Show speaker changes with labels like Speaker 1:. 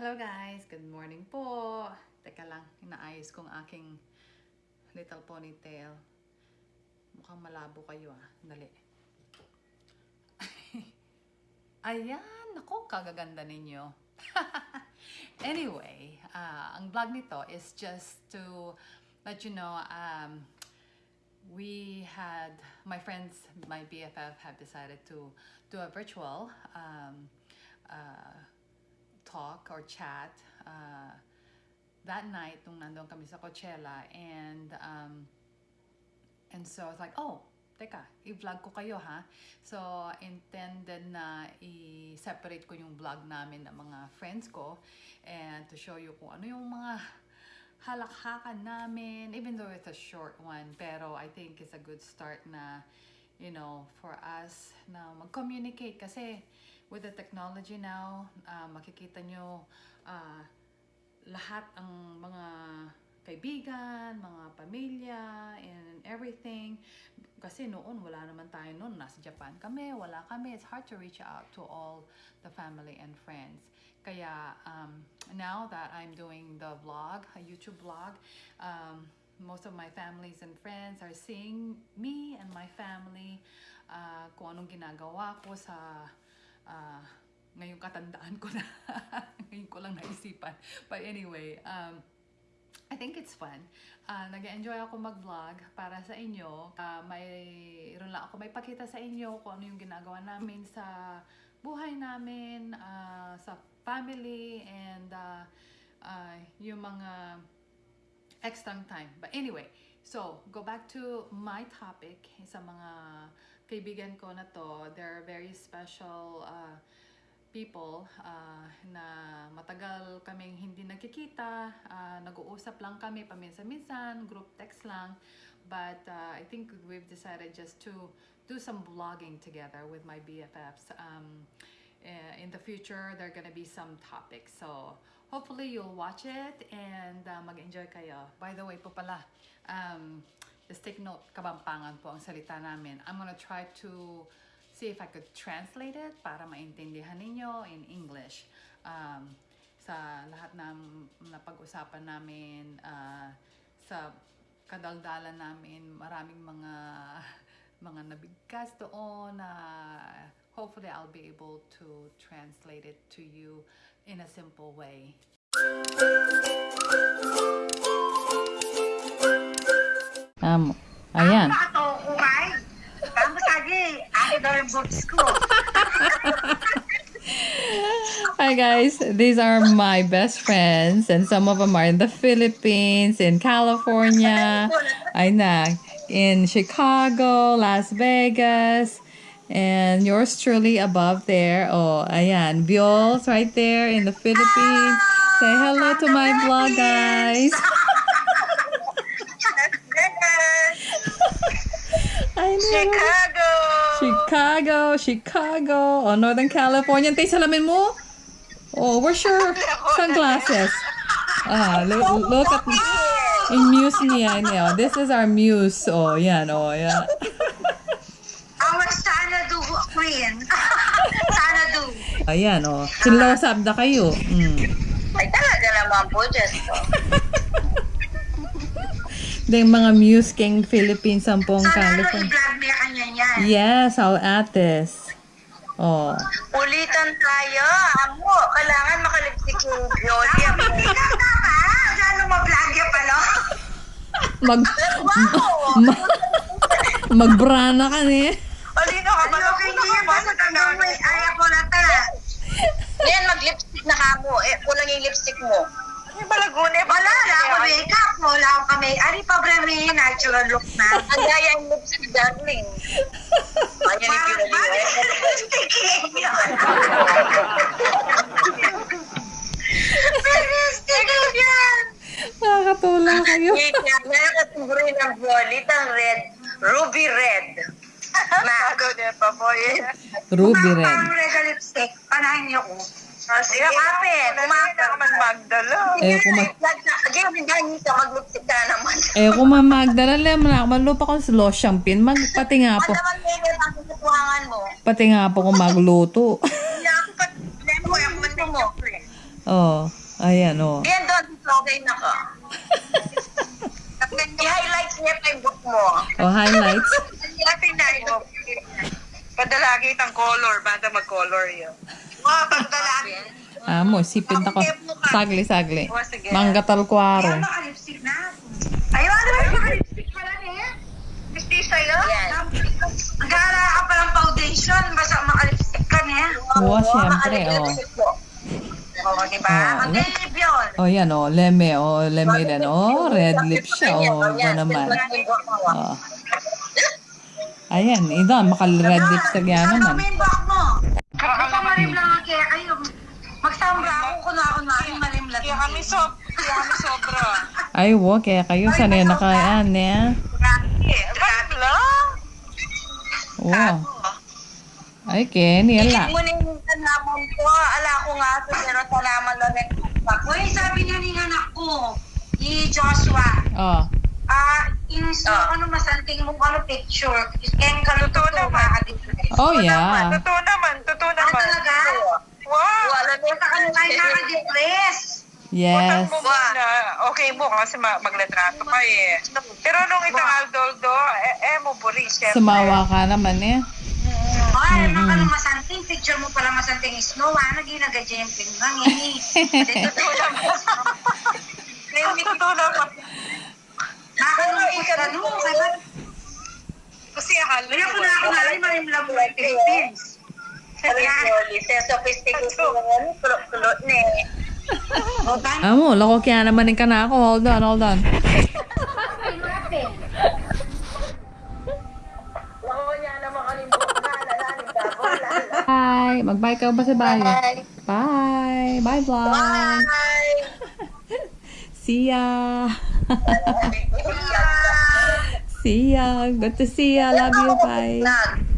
Speaker 1: Hello guys, good morning po. Teka lang, inaayos kong aking little ponytail. Mukhang malabo kayo ah. Dali. Ayan, nako, kagaganda ninyo. anyway, ah, ang vlog nito is just to let you know, um, we had, my friends, my BFF have decided to do a virtual um, uh, talk or chat uh, that night nung nandun kami sa Coachella and um, and so I was like, oh, teka, i-vlog ko kayo ha. So, intended na i-separate ko yung vlog namin ng mga friends ko and to show you kung ano yung mga halakhakan namin, even though it's a short one, pero I think it's a good start na, you know, for us na mag-communicate kasi with the technology now, uh, makikita nyo uh, lahat ang mga kaibigan, mga pamilya, and everything. Kasi noon, wala naman tayo noon. Nasa Japan kami, wala kami. It's hard to reach out to all the family and friends. Kaya um, now that I'm doing the vlog, a YouTube vlog, um, most of my families and friends are seeing me and my family uh, kung anong ginagawa ko sa uh, ngayong katandaan ko na ngayon ko lang naisipan but anyway um, I think it's fun. Uh, Nag-enjoy ako mag-vlog para sa inyo. Uh, mayroon lang ako may pakita sa inyo kung ano yung ginagawa namin sa buhay namin, uh, sa family, and uh, uh, yung mga extra time. But anyway, so go back to my topic sa mga kaibigan ko na to. They're very special uh, people uh, na matagal kaming hindi nagkikita, uh, nag-uusap lang kami paminsan-minsan, group text lang. But uh, I think we've decided just to do some vlogging together with my BFFs. Um, uh, in the future, there are gonna be some topics. So hopefully you'll watch it and uh, mag-enjoy kayo. By the way po pala, um, just take note, kabampangan po ang salita namin. I'm gonna try to see if I could translate it para maintindihan ninyo in English. Um, sa lahat ng napag-usapan namin, uh, sa kadaldalan namin, maraming mga mga nabigkas doon na uh, hopefully I'll be able to translate it to you in a simple way. Um, ayan. Amo sagi, I'd love to school. Hi guys, these are my best friends and some of them are in the Philippines, in California, I know, in Chicago, Las Vegas, and yours truly above there. Oh, ayan, Biols right there in the Philippines. Say hello to my vlog, guys. I know.
Speaker 2: Chicago!
Speaker 1: Chicago, Chicago. Oh, Northern California. Tay, salamin mo? Oh, where's your sunglasses? Ah, look, look at in Muse niya. niya. This is our Muse. Oh, yan. Oh, yan.
Speaker 2: Queen. Sanadu.
Speaker 1: Ayan, oh. Sinlosab na kayo. Mm.
Speaker 2: Ay, talaga naman po, Diyos ko.
Speaker 1: Yung mga Muse King Philippines, Sampung,
Speaker 2: Sana ano,
Speaker 1: California.
Speaker 2: i-vlog niya kanya niyan.
Speaker 1: Yes, I'll add this. Oh.
Speaker 2: Ulitan tayo. Amo, kailangan makalipsik yung Yoli. Ikaw ka ba? Gano'ng ma-vlog niya pala?
Speaker 1: Mag,
Speaker 2: Wow!
Speaker 1: ma, magbrana ka ni.
Speaker 2: Alino ka ba? Ano ba mo? Ay, ako na ta. Ngayon, mag-lipstick na ka mo. Eh, kulang yung lipstick mo. May balagune. Wala, wala ako makeup. Wala ako kami. Ari pa bremi, natural look na. Ang gaya yung lipstick, darling. Ayan yung pinali. Lipstick yun. Lipstick yan.
Speaker 1: Nakakatula kayo.
Speaker 2: Kategory ng violet ang red. Ruby red. Bago na pa po yun.
Speaker 1: Ruby red.
Speaker 2: Parang red na lipstick. Panahin niyo ko. Oh, sige, kapit. Kumaka ka man magdala.
Speaker 1: Eh, kung mag-
Speaker 2: Again, hindi ka mag-lipstick ka naman.
Speaker 1: Eh, kung mamagdala lang, man, malupa ko sa Los Champin, magpati nga po.
Speaker 2: Ano naman ngayon ang katuwangan mo?
Speaker 1: Pati nga po kung magluto.
Speaker 2: Hindi ako pat... Lemo, ako man mo.
Speaker 1: Oh, ayan, oh.
Speaker 2: Yan doon, okay na ka. I-highlights niya pa yung book mo.
Speaker 1: Oh, highlights.
Speaker 2: Ito.
Speaker 3: Padalagi itang color, banda mag-color yun.
Speaker 2: Mga pagdalaki.
Speaker 1: Amo, sipin ako. Sagli, sagli.
Speaker 3: O, sige.
Speaker 1: Manggatal kwaro.
Speaker 2: Naka-lipstick na. Ayaw, ano ba yung naka-lipstick pala niya? Lipstick sa'yo? Yan. Nag-aara ka palang foundation, basta maka-lipstick ka niya.
Speaker 1: Oo, syempre, oh.
Speaker 2: Oo, di ba?
Speaker 1: Oh,
Speaker 2: Ang lip yun.
Speaker 1: Oh, yan, oh. Leme, oh. Leme din. Oh, red lips siya. Oh, ba naman. Oh. Ayan, idan, makal-red lips ka yan
Speaker 2: Ano
Speaker 1: naman.
Speaker 2: back mo? Lang ang kaya kayo. Magsambra ako kung ako na yung marim lang.
Speaker 3: Kaya kami, sob kaya kami sobra.
Speaker 1: Ay, wo, kaya kayo sanay nakayaan, eh.
Speaker 3: Bakit lang?
Speaker 1: Wow. Ay, Ken, yan lang.
Speaker 2: Mo na yung tanaman ko. Ala ko nga ito, pero tanaman lang yung Uy, sabi niya ni anak ko, ni Joshua,
Speaker 1: Oh.
Speaker 2: ah, inso, ano masanting mo, ano picture, kaya kaluto
Speaker 3: Totoo
Speaker 2: to,
Speaker 3: naman.
Speaker 1: Oh, yeah.
Speaker 3: Totoo naman, totoo
Speaker 2: Ah,
Speaker 3: naman.
Speaker 2: talaga?
Speaker 3: Wow!
Speaker 2: Wala na sa kanila ay naka-depress.
Speaker 1: Yes.
Speaker 3: Utang mo muna. Okay mo kasi ma- magletrato ka eh. Pero nung itang aldoldo, eh, eh mo buri, syempre.
Speaker 1: Sumawa ka naman, eh.
Speaker 2: Ay, mm ano masanting, picture mo pala masanting snow, ah, naging nag-jumping lang, eh.
Speaker 3: Totoo naman. Totoo naman.
Speaker 2: Nakakalungkot ka no, kaya
Speaker 3: Kasi akala
Speaker 2: Kaya ko na ako na rin marim lang mo yung Philippines.
Speaker 1: Amo, lako kaya naman ka na ako. Hold on, hold on. Bye. Mag-bye ka ba sa bayo? Bye. Bye, vlog.
Speaker 2: Bye!
Speaker 1: See ya. see ya. Good to see ya. Love you. Bye.